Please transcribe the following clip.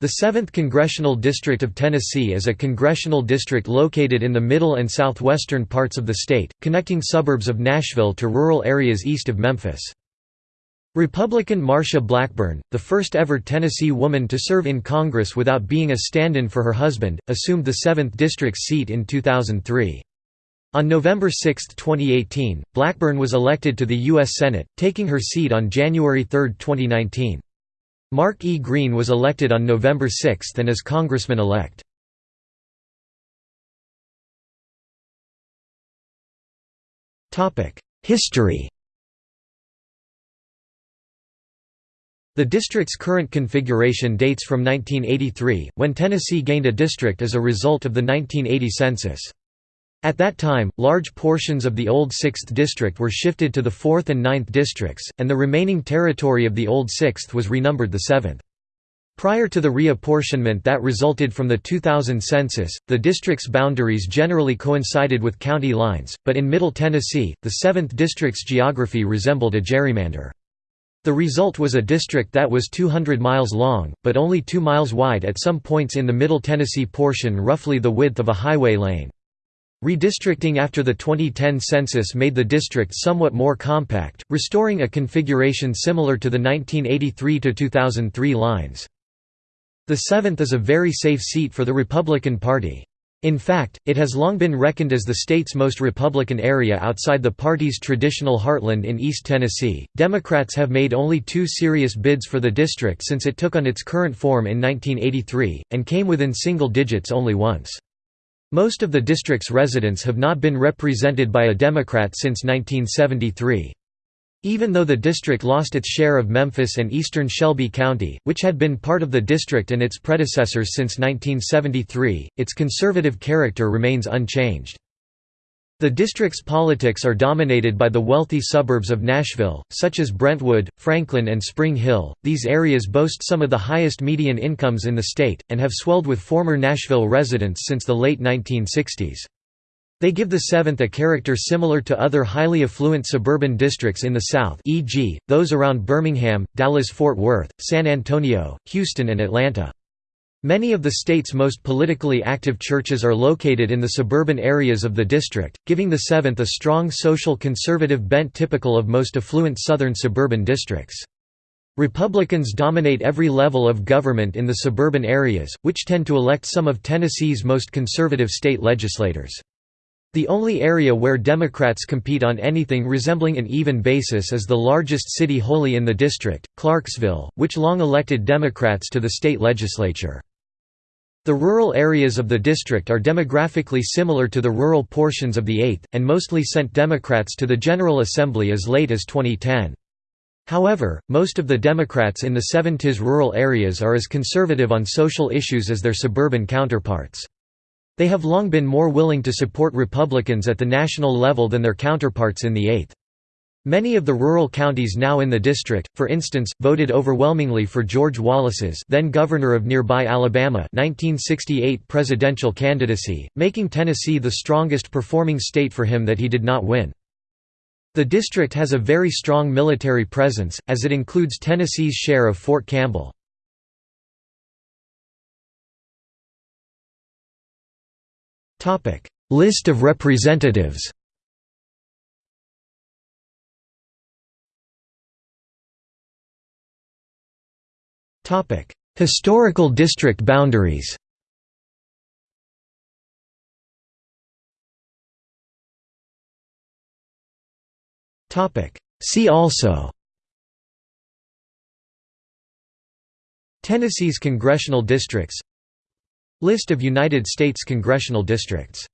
The 7th Congressional District of Tennessee is a congressional district located in the middle and southwestern parts of the state, connecting suburbs of Nashville to rural areas east of Memphis. Republican Marsha Blackburn, the first ever Tennessee woman to serve in Congress without being a stand-in for her husband, assumed the 7th district's seat in 2003. On November 6, 2018, Blackburn was elected to the U.S. Senate, taking her seat on January 3, 2019. Mark E. Green was elected on November 6 and is Congressman-elect. History The district's current configuration dates from 1983, when Tennessee gained a district as a result of the 1980 census. At that time, large portions of the old 6th district were shifted to the 4th and 9th districts, and the remaining territory of the old 6th was renumbered the 7th. Prior to the reapportionment that resulted from the 2000 census, the district's boundaries generally coincided with county lines, but in Middle Tennessee, the 7th district's geography resembled a gerrymander. The result was a district that was 200 miles long, but only 2 miles wide at some points in the Middle Tennessee portion roughly the width of a highway lane. Redistricting after the 2010 census made the district somewhat more compact, restoring a configuration similar to the 1983–2003 lines. The 7th is a very safe seat for the Republican Party. In fact, it has long been reckoned as the state's most Republican area outside the party's traditional heartland in East Tennessee. Democrats have made only two serious bids for the district since it took on its current form in 1983, and came within single digits only once. Most of the district's residents have not been represented by a Democrat since 1973. Even though the district lost its share of Memphis and eastern Shelby County, which had been part of the district and its predecessors since 1973, its conservative character remains unchanged. The district's politics are dominated by the wealthy suburbs of Nashville, such as Brentwood, Franklin and Spring Hill. These areas boast some of the highest median incomes in the state, and have swelled with former Nashville residents since the late 1960s. They give the 7th a character similar to other highly affluent suburban districts in the South e.g., those around Birmingham, Dallas-Fort Worth, San Antonio, Houston and Atlanta. Many of the state's most politically active churches are located in the suburban areas of the district, giving the 7th a strong social conservative bent typical of most affluent southern suburban districts. Republicans dominate every level of government in the suburban areas, which tend to elect some of Tennessee's most conservative state legislators. The only area where Democrats compete on anything resembling an even basis is the largest city wholly in the district, Clarksville, which long elected Democrats to the state legislature. The rural areas of the district are demographically similar to the rural portions of the 8th, and mostly sent Democrats to the General Assembly as late as 2010. However, most of the Democrats in the 70s rural areas are as conservative on social issues as their suburban counterparts. They have long been more willing to support Republicans at the national level than their counterparts in the 8th. Many of the rural counties now in the district, for instance, voted overwhelmingly for George Wallace's then governor of nearby Alabama 1968 presidential candidacy, making Tennessee the strongest performing state for him that he did not win. The district has a very strong military presence, as it includes Tennessee's share of Fort Campbell. List of representatives Historical district boundaries. See also. Tennessee's congressional districts List of United States congressional districts